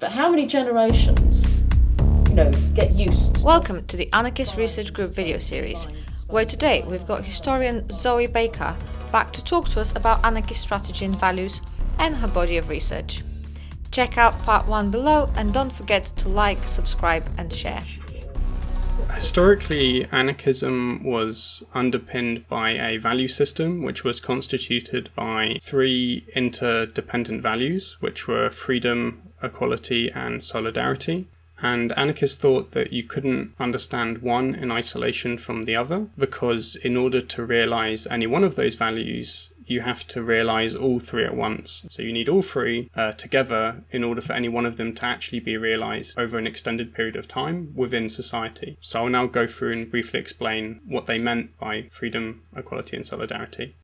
But how many generations, you know, get used? Welcome to the Anarchist Research Group video series, where today we've got historian Zoe Baker back to talk to us about anarchist strategy and values and her body of research. Check out part one below and don't forget to like, subscribe and share. Historically, anarchism was underpinned by a value system which was constituted by three interdependent values, which were freedom, equality, and solidarity. And anarchists thought that you couldn't understand one in isolation from the other because, in order to realize any one of those values, you have to realize all three at once. So you need all three uh, together in order for any one of them to actually be realized over an extended period of time within society. So I'll now go through and briefly explain what they meant by freedom, equality, and solidarity.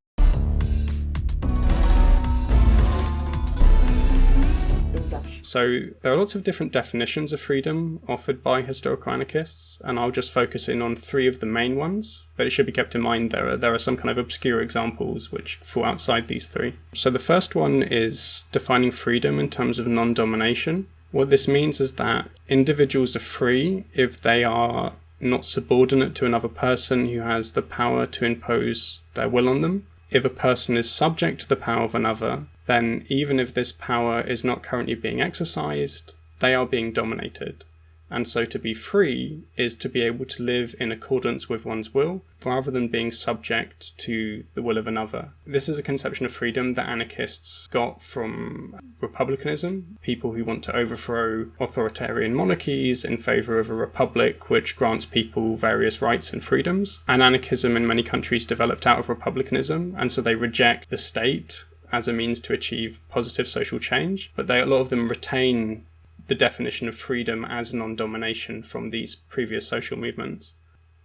So there are lots of different definitions of freedom offered by historical anarchists, and I'll just focus in on three of the main ones. But it should be kept in mind there are there are some kind of obscure examples which fall outside these three. So the first one is defining freedom in terms of non-domination. What this means is that individuals are free if they are not subordinate to another person who has the power to impose their will on them. If a person is subject to the power of another, then even if this power is not currently being exercised, they are being dominated. And so to be free is to be able to live in accordance with one's will rather than being subject to the will of another. This is a conception of freedom that anarchists got from republicanism, people who want to overthrow authoritarian monarchies in favour of a republic which grants people various rights and freedoms. And anarchism in many countries developed out of republicanism, and so they reject the state as a means to achieve positive social change, but they, a lot of them retain the definition of freedom as non-domination from these previous social movements.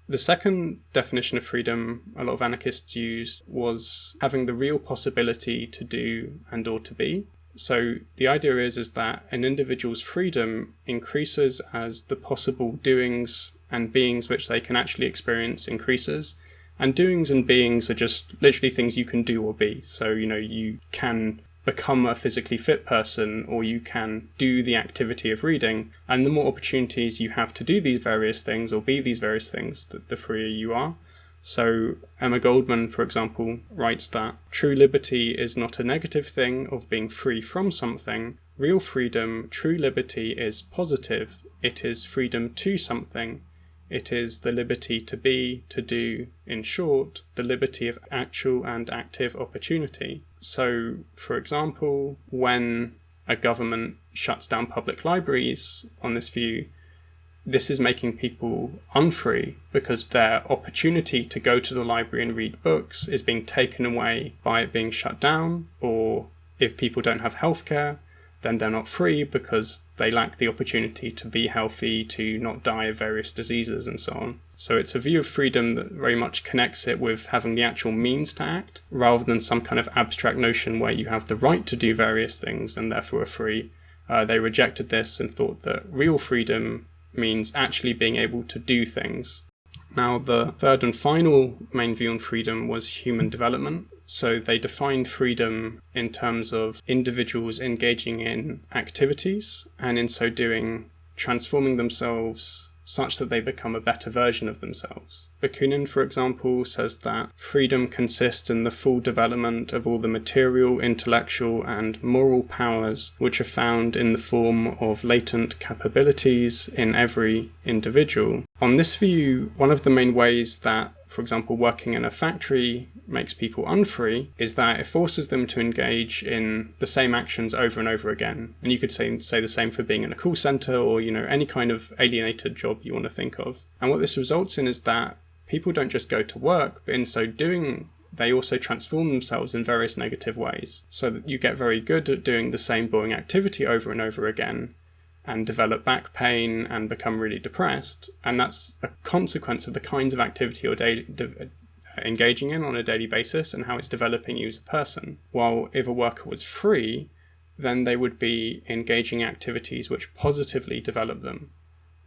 The second definition of freedom a lot of anarchists used was having the real possibility to do and or to be. So the idea is, is that an individual's freedom increases as the possible doings and beings which they can actually experience increases, and doings and beings are just literally things you can do or be. So, you know, you can become a physically fit person or you can do the activity of reading. And the more opportunities you have to do these various things or be these various things, the, the freer you are. So Emma Goldman, for example, writes that true liberty is not a negative thing of being free from something. Real freedom, true liberty is positive. It is freedom to something it is the liberty to be, to do, in short, the liberty of actual and active opportunity. So, for example, when a government shuts down public libraries on this view, this is making people unfree because their opportunity to go to the library and read books is being taken away by it being shut down, or if people don't have healthcare, then they're not free because they lack the opportunity to be healthy, to not die of various diseases and so on. So it's a view of freedom that very much connects it with having the actual means to act, rather than some kind of abstract notion where you have the right to do various things and therefore are free. Uh, they rejected this and thought that real freedom means actually being able to do things. Now, the third and final main view on freedom was human development. So they defined freedom in terms of individuals engaging in activities and in so doing transforming themselves such that they become a better version of themselves. Bakunin, for example, says that freedom consists in the full development of all the material, intellectual, and moral powers which are found in the form of latent capabilities in every individual. On this view, one of the main ways that for example, working in a factory makes people unfree is that it forces them to engage in the same actions over and over again. And you could say, say the same for being in a call center or, you know, any kind of alienated job you want to think of. And what this results in is that people don't just go to work, but in so doing, they also transform themselves in various negative ways. So that you get very good at doing the same boring activity over and over again and develop back pain and become really depressed. And that's a consequence of the kinds of activity you're daily, uh, engaging in on a daily basis and how it's developing you as a person. While if a worker was free, then they would be engaging activities which positively develop them.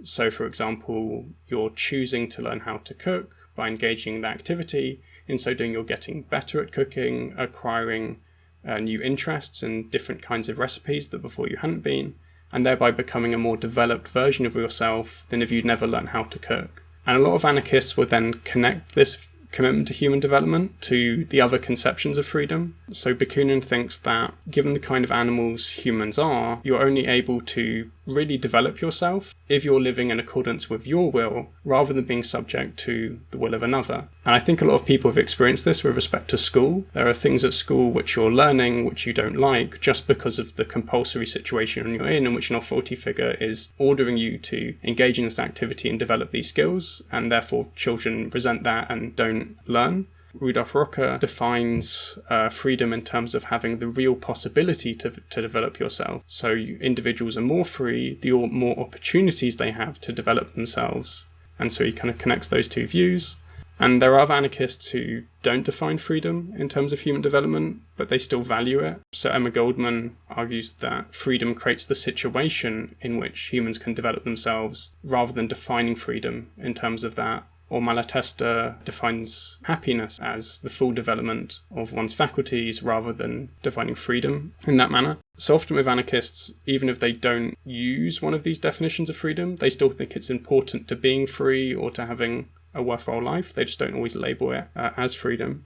So, for example, you're choosing to learn how to cook by engaging in the activity. In so doing, you're getting better at cooking, acquiring uh, new interests and different kinds of recipes that before you hadn't been and thereby becoming a more developed version of yourself than if you'd never learned how to cook. And a lot of anarchists would then connect this commitment to human development to the other conceptions of freedom. So Bakunin thinks that given the kind of animals humans are, you're only able to really develop yourself if you're living in accordance with your will rather than being subject to the will of another. And I think a lot of people have experienced this with respect to school. There are things at school which you're learning which you don't like just because of the compulsory situation you're in in which an authority figure is ordering you to engage in this activity and develop these skills and therefore children resent that and don't learn. Rudolf Rocker defines uh, freedom in terms of having the real possibility to, to develop yourself. So you, individuals are more free, the more opportunities they have to develop themselves. And so he kind of connects those two views. And there are anarchists who don't define freedom in terms of human development, but they still value it. So Emma Goldman argues that freedom creates the situation in which humans can develop themselves rather than defining freedom in terms of that or Malatesta defines happiness as the full development of one's faculties rather than defining freedom in that manner. So often with anarchists, even if they don't use one of these definitions of freedom, they still think it's important to being free or to having a worthwhile life. They just don't always label it uh, as freedom.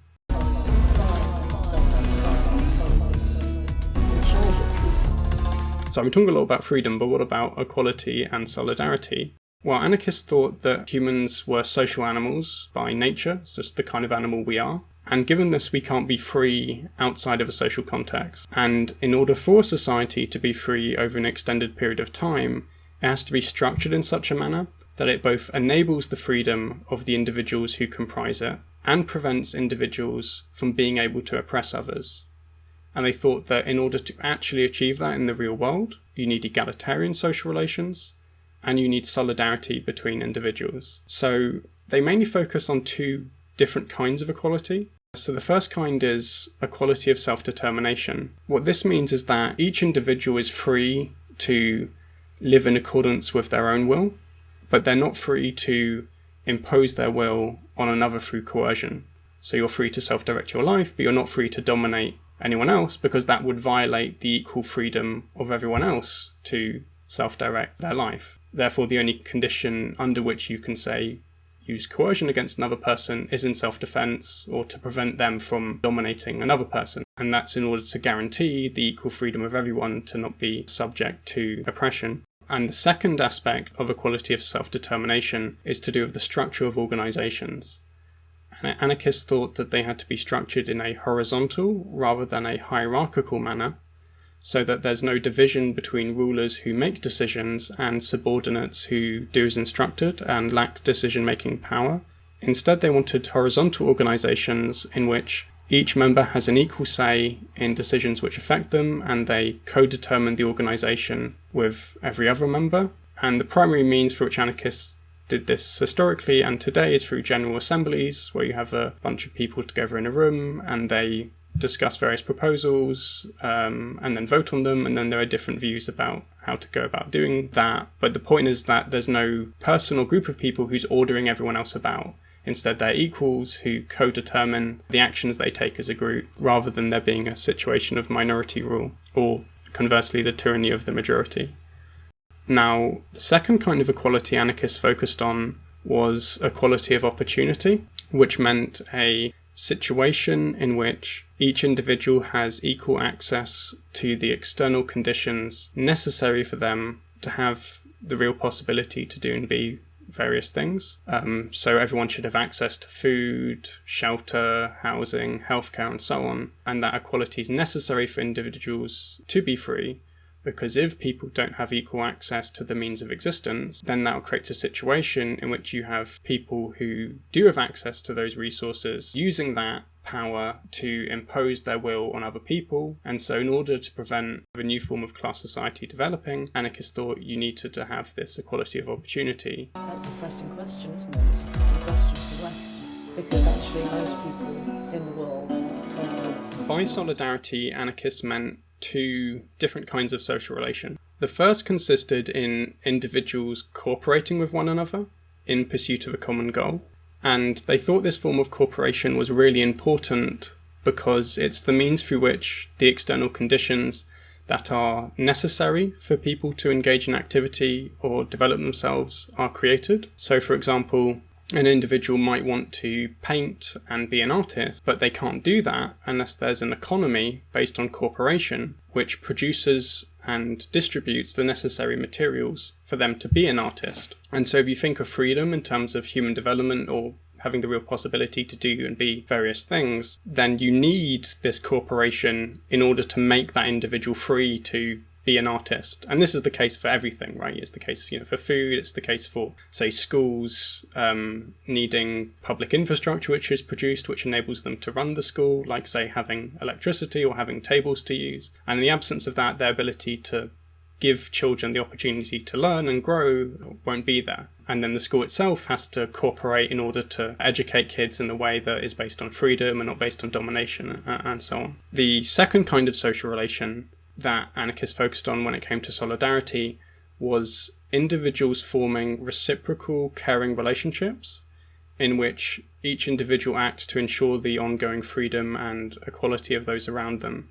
So I'm talking a lot about freedom, but what about equality and solidarity? Well, anarchists thought that humans were social animals by nature, it's the kind of animal we are. And given this, we can't be free outside of a social context. And in order for society to be free over an extended period of time, it has to be structured in such a manner that it both enables the freedom of the individuals who comprise it and prevents individuals from being able to oppress others. And they thought that in order to actually achieve that in the real world, you need egalitarian social relations, and you need solidarity between individuals. So they mainly focus on two different kinds of equality. So the first kind is equality of self-determination. What this means is that each individual is free to live in accordance with their own will, but they're not free to impose their will on another through coercion. So you're free to self-direct your life, but you're not free to dominate anyone else because that would violate the equal freedom of everyone else to self-direct their life. Therefore, the only condition under which you can say use coercion against another person is in self-defense or to prevent them from dominating another person. And that's in order to guarantee the equal freedom of everyone to not be subject to oppression. And the second aspect of equality of self-determination is to do with the structure of organizations. Anarchists thought that they had to be structured in a horizontal rather than a hierarchical manner, so that there's no division between rulers who make decisions and subordinates who do as instructed and lack decision-making power. Instead, they wanted horizontal organizations in which each member has an equal say in decisions which affect them and they co-determine the organization with every other member. And the primary means for which anarchists did this historically and today is through general assemblies where you have a bunch of people together in a room and they discuss various proposals um, and then vote on them and then there are different views about how to go about doing that. But the point is that there's no person or group of people who's ordering everyone else about. Instead they're equals who co-determine the actions they take as a group rather than there being a situation of minority rule or conversely the tyranny of the majority. Now the second kind of equality anarchists focused on was equality of opportunity which meant a situation in which each individual has equal access to the external conditions necessary for them to have the real possibility to do and be various things. Um, so everyone should have access to food, shelter, housing, healthcare, and so on. And that equality is necessary for individuals to be free because if people don't have equal access to the means of existence, then that creates a situation in which you have people who do have access to those resources using that power to impose their will on other people. And so in order to prevent a new form of class society developing, anarchists thought you needed to have this equality of opportunity. That's a pressing question, isn't it? It's a pressing question for the West. Because actually most people in the world don't live... By solidarity, anarchists meant two different kinds of social relation. The first consisted in individuals cooperating with one another in pursuit of a common goal. And they thought this form of cooperation was really important because it's the means through which the external conditions that are necessary for people to engage in activity or develop themselves are created. So, for example, an individual might want to paint and be an artist, but they can't do that unless there's an economy based on cooperation which produces and distributes the necessary materials for them to be an artist. And so if you think of freedom in terms of human development or having the real possibility to do and be various things, then you need this corporation in order to make that individual free to be an artist. And this is the case for everything, right? It's the case, you know, for food. It's the case for, say, schools um, needing public infrastructure which is produced, which enables them to run the school, like say having electricity or having tables to use. And in the absence of that, their ability to give children the opportunity to learn and grow won't be there. And then the school itself has to cooperate in order to educate kids in a way that is based on freedom and not based on domination and so on. The second kind of social relation that anarchists focused on when it came to solidarity was individuals forming reciprocal caring relationships in which each individual acts to ensure the ongoing freedom and equality of those around them.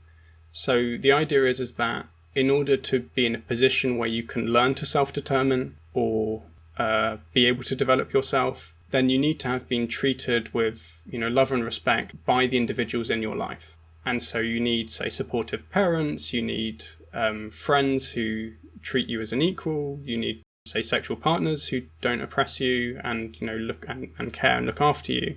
So the idea is, is that in order to be in a position where you can learn to self-determine or uh, be able to develop yourself, then you need to have been treated with you know love and respect by the individuals in your life. And so you need, say, supportive parents, you need um, friends who treat you as an equal, you need, say, sexual partners who don't oppress you and, you know, look and, and care and look after you.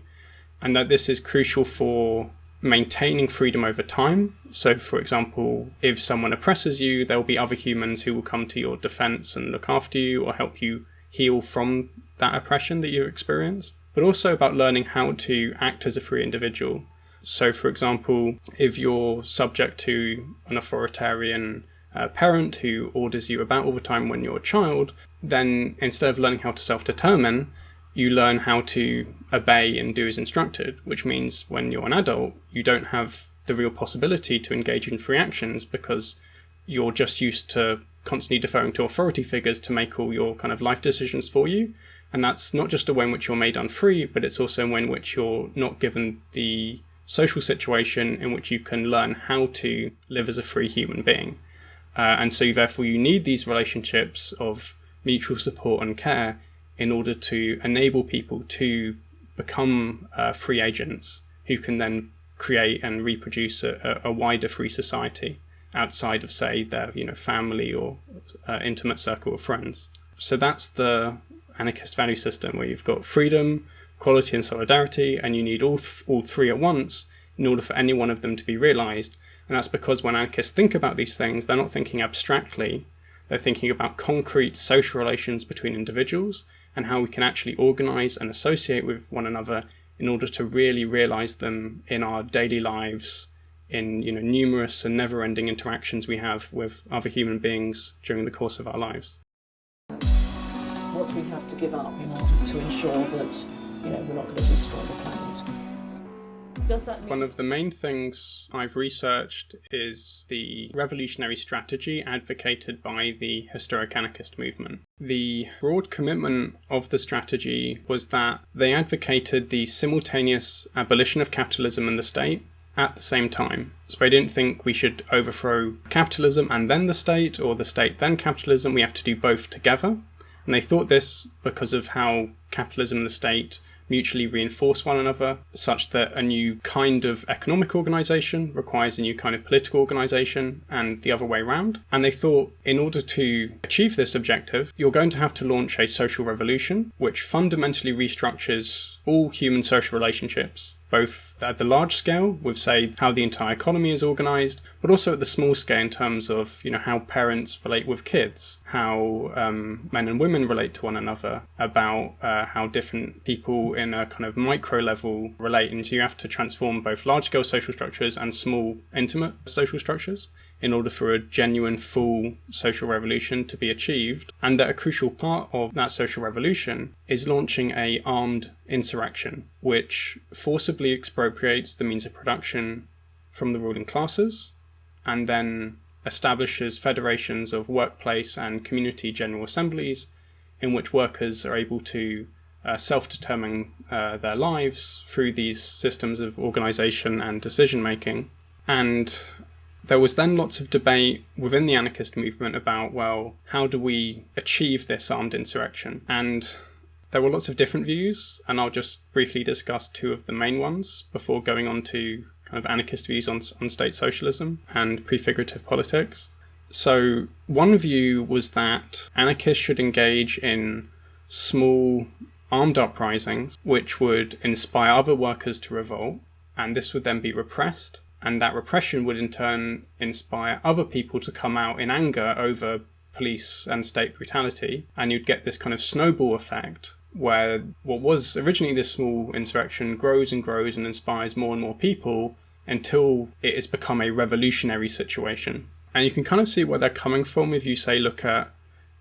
And that this is crucial for maintaining freedom over time. So, for example, if someone oppresses you, there will be other humans who will come to your defense and look after you or help you heal from that oppression that you experienced. But also about learning how to act as a free individual so, for example, if you're subject to an authoritarian uh, parent who orders you about all the time when you're a child, then instead of learning how to self-determine, you learn how to obey and do as instructed, which means when you're an adult, you don't have the real possibility to engage in free actions because you're just used to constantly deferring to authority figures to make all your kind of life decisions for you. And that's not just a way in which you're made unfree, but it's also a way in which you're not given the social situation in which you can learn how to live as a free human being. Uh, and so therefore you need these relationships of mutual support and care in order to enable people to become uh, free agents who can then create and reproduce a, a, wider free society outside of say their you know family or uh, intimate circle of friends. So that's the anarchist value system where you've got freedom, quality and solidarity, and you need all, th all three at once in order for any one of them to be realized. And that's because when anarchists think about these things, they're not thinking abstractly, they're thinking about concrete social relations between individuals and how we can actually organize and associate with one another in order to really realize them in our daily lives, in you know numerous and never-ending interactions we have with other human beings during the course of our lives. What we have to give up in order to ensure that you know, we're not going to destroy the planet. Does that mean... One of the main things I've researched is the revolutionary strategy advocated by the historic anarchist movement. The broad commitment of the strategy was that they advocated the simultaneous abolition of capitalism and the state at the same time. So they didn't think we should overthrow capitalism and then the state, or the state then capitalism. We have to do both together. And they thought this because of how capitalism and the state mutually reinforce one another, such that a new kind of economic organization requires a new kind of political organization, and the other way around. And they thought in order to achieve this objective, you're going to have to launch a social revolution, which fundamentally restructures all human social relationships both at the large scale with say how the entire economy is organized but also at the small scale in terms of you know how parents relate with kids how um, men and women relate to one another about uh, how different people in a kind of micro level relate. And so you have to transform both large scale social structures and small intimate social structures in order for a genuine full social revolution to be achieved, and that a crucial part of that social revolution is launching a armed insurrection, which forcibly expropriates the means of production from the ruling classes, and then establishes federations of workplace and community general assemblies in which workers are able to uh, self-determine uh, their lives through these systems of organization and decision making. And there was then lots of debate within the anarchist movement about, well, how do we achieve this armed insurrection? And there were lots of different views, and I'll just briefly discuss two of the main ones before going on to kind of anarchist views on, on state socialism and prefigurative politics. So, one view was that anarchists should engage in small armed uprisings which would inspire other workers to revolt, and this would then be repressed, and that repression would in turn inspire other people to come out in anger over police and state brutality, and you'd get this kind of snowball effect where what was originally this small insurrection grows and grows and inspires more and more people until it has become a revolutionary situation. And you can kind of see where they're coming from if you say look at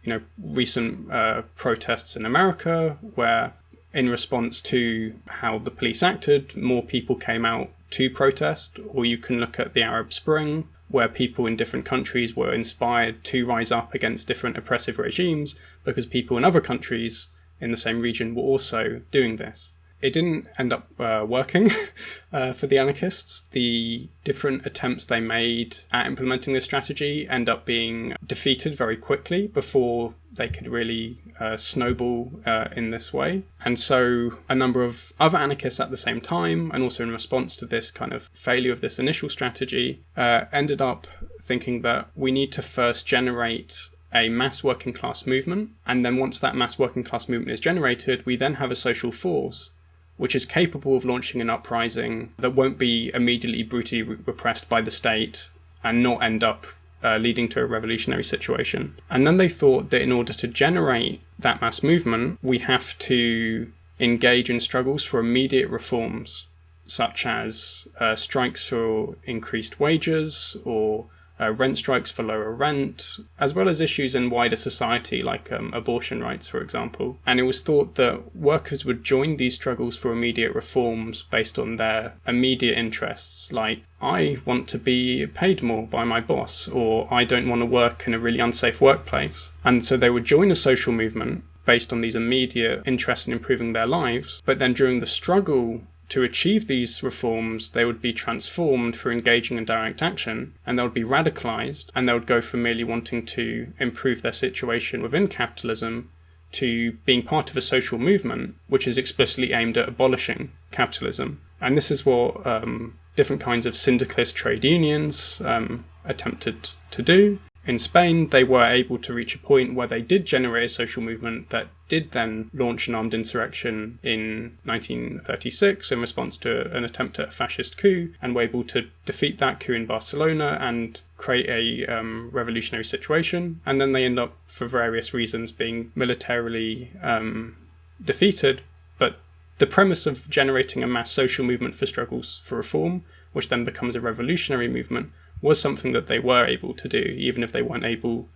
you know recent uh, protests in America where in response to how the police acted, more people came out to protest, or you can look at the Arab Spring, where people in different countries were inspired to rise up against different oppressive regimes because people in other countries in the same region were also doing this. It didn't end up uh, working uh, for the anarchists. The different attempts they made at implementing this strategy end up being defeated very quickly before they could really uh, snowball uh, in this way. And so a number of other anarchists at the same time, and also in response to this kind of failure of this initial strategy, uh, ended up thinking that we need to first generate a mass working class movement. And then once that mass working class movement is generated, we then have a social force which is capable of launching an uprising that won't be immediately brutally repressed by the state and not end up uh, leading to a revolutionary situation. And then they thought that in order to generate that mass movement, we have to engage in struggles for immediate reforms, such as uh, strikes for increased wages or uh, rent strikes for lower rent, as well as issues in wider society like um, abortion rights, for example. And it was thought that workers would join these struggles for immediate reforms based on their immediate interests, like I want to be paid more by my boss, or I don't want to work in a really unsafe workplace. And so they would join a social movement based on these immediate interests in improving their lives, but then during the struggle to achieve these reforms, they would be transformed through engaging in direct action, and they would be radicalized, and they would go from merely wanting to improve their situation within capitalism to being part of a social movement which is explicitly aimed at abolishing capitalism. And this is what um, different kinds of syndicalist trade unions um, attempted to do. In Spain, they were able to reach a point where they did generate a social movement that did then launch an armed insurrection in 1936 in response to an attempt at a fascist coup, and were able to defeat that coup in Barcelona and create a um, revolutionary situation. And then they end up, for various reasons, being militarily um, defeated. But the premise of generating a mass social movement for struggles for reform, which then becomes a revolutionary movement, was something that they were able to do, even if they weren't able,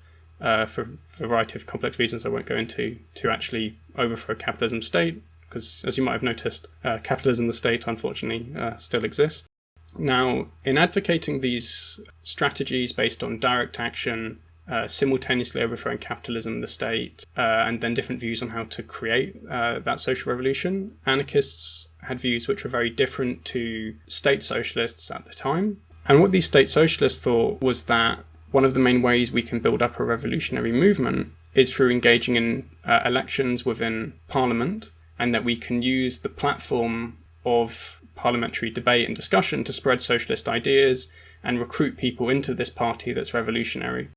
uh, for, for a variety of complex reasons I won't go into, to actually overthrow capitalism state, because as you might have noticed, uh, capitalism the state unfortunately uh, still exists. Now, in advocating these strategies based on direct action, uh, simultaneously overthrowing capitalism, the state, uh, and then different views on how to create uh, that social revolution, anarchists had views which were very different to state socialists at the time. And what these state socialists thought was that one of the main ways we can build up a revolutionary movement is through engaging in uh, elections within parliament, and that we can use the platform of parliamentary debate and discussion to spread socialist ideas and recruit people into this party that's revolutionary.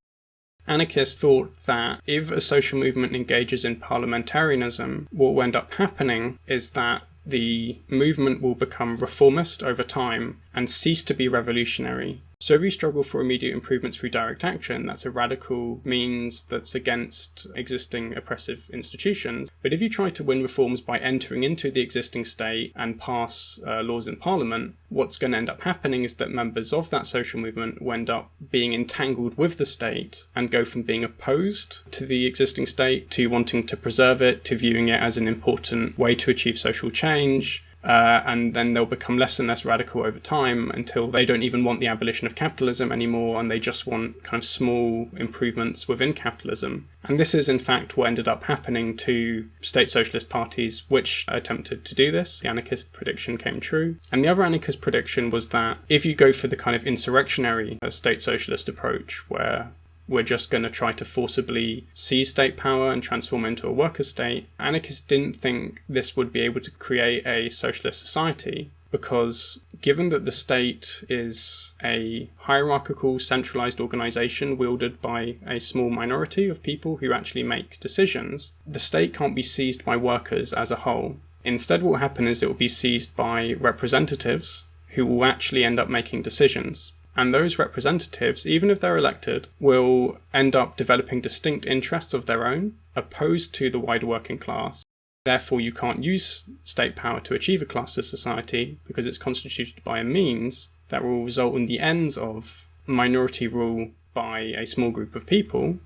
Anarchists thought that if a social movement engages in parliamentarianism, what will end up happening is that the movement will become reformist over time and cease to be revolutionary so if you struggle for immediate improvements through direct action, that's a radical means that's against existing oppressive institutions. But if you try to win reforms by entering into the existing state and pass uh, laws in parliament, what's going to end up happening is that members of that social movement will end up being entangled with the state and go from being opposed to the existing state to wanting to preserve it, to viewing it as an important way to achieve social change, uh, and then they'll become less and less radical over time until they don't even want the abolition of capitalism anymore and they just want kind of small improvements within capitalism. And this is in fact what ended up happening to state socialist parties which attempted to do this. The anarchist prediction came true. And the other anarchist prediction was that if you go for the kind of insurrectionary uh, state socialist approach where we're just going to try to forcibly seize state power and transform into a worker state. Anarchists didn't think this would be able to create a socialist society because given that the state is a hierarchical centralized organization wielded by a small minority of people who actually make decisions, the state can't be seized by workers as a whole. Instead, what will happen is it will be seized by representatives who will actually end up making decisions. And those representatives, even if they're elected, will end up developing distinct interests of their own, opposed to the wider working class. Therefore, you can't use state power to achieve a classless society because it's constituted by a means that will result in the ends of minority rule by a small group of people,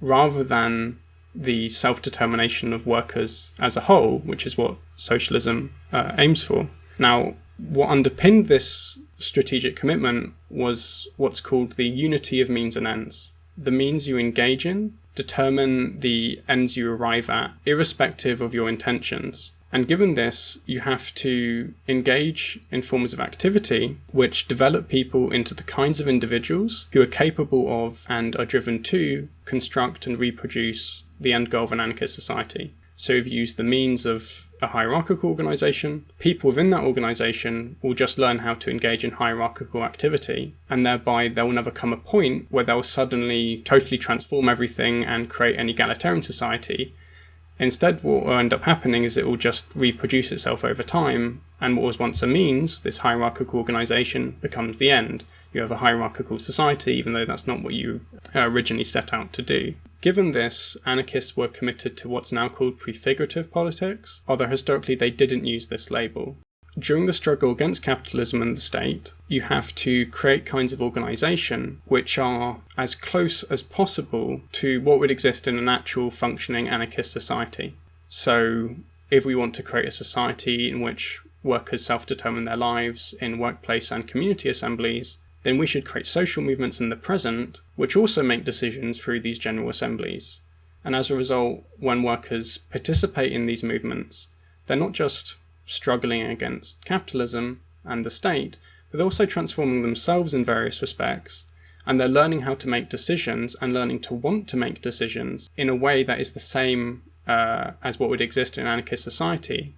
rather than the self-determination of workers as a whole, which is what socialism uh, aims for. Now, what underpinned this strategic commitment was what's called the unity of means and ends. The means you engage in determine the ends you arrive at, irrespective of your intentions. And given this, you have to engage in forms of activity which develop people into the kinds of individuals who are capable of and are driven to construct and reproduce the end goal of an anarchist society. So you've used the means of a hierarchical organization, people within that organization will just learn how to engage in hierarchical activity, and thereby there will never come a point where they'll suddenly totally transform everything and create an egalitarian society. Instead, what will end up happening is it will just reproduce itself over time, and what was once a means, this hierarchical organization, becomes the end. You have a hierarchical society, even though that's not what you originally set out to do. Given this, anarchists were committed to what's now called prefigurative politics, although historically they didn't use this label. During the struggle against capitalism and the state, you have to create kinds of organisation which are as close as possible to what would exist in an actual functioning anarchist society. So if we want to create a society in which workers self-determine their lives in workplace and community assemblies, then we should create social movements in the present which also make decisions through these general assemblies. And as a result, when workers participate in these movements, they're not just struggling against capitalism and the state, but they're also transforming themselves in various respects, and they're learning how to make decisions and learning to want to make decisions in a way that is the same uh, as what would exist in anarchist society.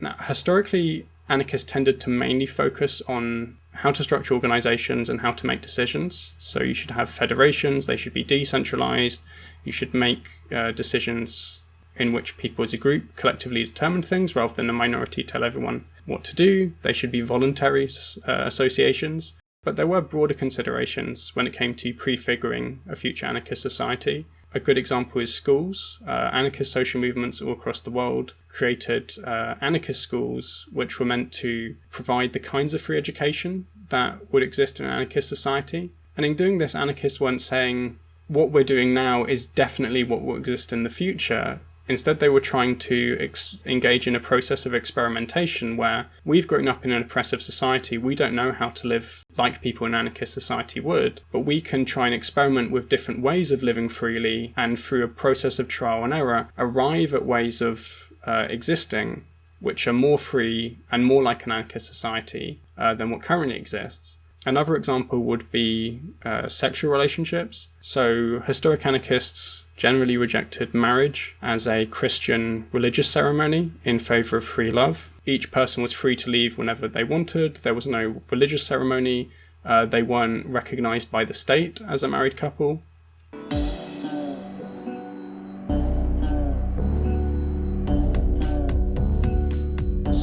Now, historically, anarchists tended to mainly focus on how to structure organizations and how to make decisions. So you should have federations, they should be decentralized, you should make uh, decisions in which people as a group collectively determine things rather than a minority tell everyone what to do. They should be voluntary uh, associations. But there were broader considerations when it came to prefiguring a future anarchist society. A good example is schools. Uh, anarchist social movements all across the world created uh, anarchist schools, which were meant to provide the kinds of free education that would exist in an anarchist society. And in doing this, anarchists weren't saying what we're doing now is definitely what will exist in the future. Instead, they were trying to engage in a process of experimentation where we've grown up in an oppressive society. We don't know how to live like people in anarchist society would, but we can try and experiment with different ways of living freely and through a process of trial and error, arrive at ways of uh, existing which are more free and more like an anarchist society uh, than what currently exists. Another example would be uh, sexual relationships. So historic anarchists generally rejected marriage as a Christian religious ceremony in favour of free love. Each person was free to leave whenever they wanted. There was no religious ceremony. Uh, they weren't recognised by the state as a married couple.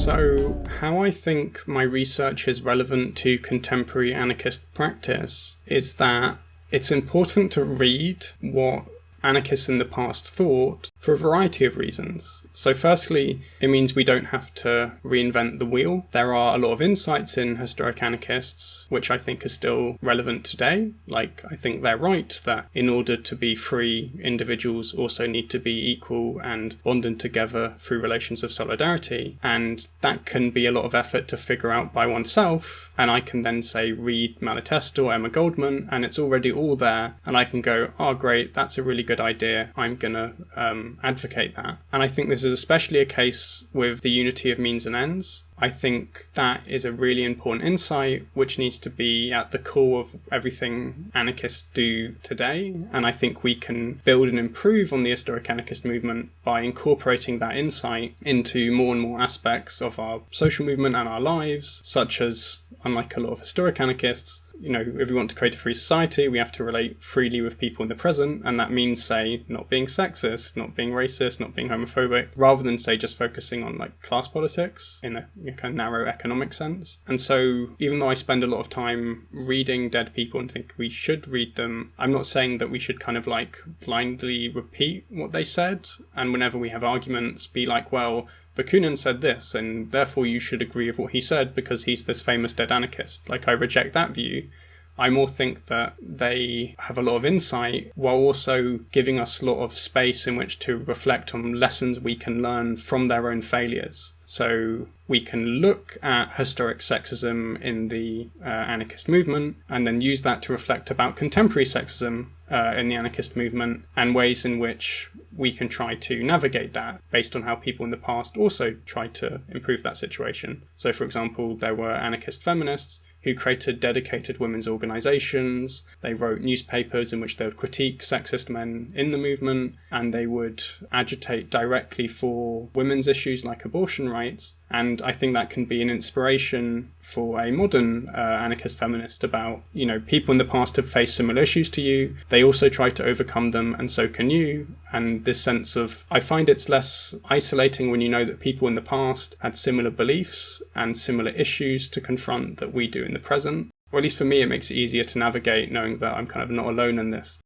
So, how I think my research is relevant to contemporary anarchist practice is that it's important to read what anarchists in the past thought for a variety of reasons. So, firstly, it means we don't have to reinvent the wheel. There are a lot of insights in historic anarchists which I think are still relevant today. Like, I think they're right that in order to be free, individuals also need to be equal and bonded together through relations of solidarity. And that can be a lot of effort to figure out by oneself. And I can then say, read Malatesta or Emma Goldman, and it's already all there. And I can go, oh, great, that's a really good idea. I'm going to um, advocate that. And I think this is especially a case with the unity of means and ends. I think that is a really important insight which needs to be at the core of everything anarchists do today. And I think we can build and improve on the historic anarchist movement by incorporating that insight into more and more aspects of our social movement and our lives, such as, unlike a lot of historic anarchists, you know, if we want to create a free society, we have to relate freely with people in the present, and that means, say, not being sexist, not being racist, not being homophobic, rather than, say, just focusing on like class politics in a, a kind of narrow economic sense. And so, even though I spend a lot of time reading dead people and think we should read them, I'm not saying that we should kind of like blindly repeat what they said, and whenever we have arguments, be like, well, Bakunin said this, and therefore you should agree with what he said because he's this famous dead anarchist. Like, I reject that view. I more think that they have a lot of insight while also giving us a lot of space in which to reflect on lessons we can learn from their own failures. So we can look at historic sexism in the uh, anarchist movement and then use that to reflect about contemporary sexism uh, in the anarchist movement and ways in which we can try to navigate that based on how people in the past also tried to improve that situation. So, for example, there were anarchist feminists who created dedicated women's organizations. They wrote newspapers in which they would critique sexist men in the movement and they would agitate directly for women's issues like abortion rights. And I think that can be an inspiration for a modern uh, anarchist feminist about, you know, people in the past have faced similar issues to you. They also try to overcome them, and so can you. And this sense of, I find it's less isolating when you know that people in the past had similar beliefs and similar issues to confront that we do in the present or at least for me, it makes it easier to navigate knowing that I'm kind of not alone in this.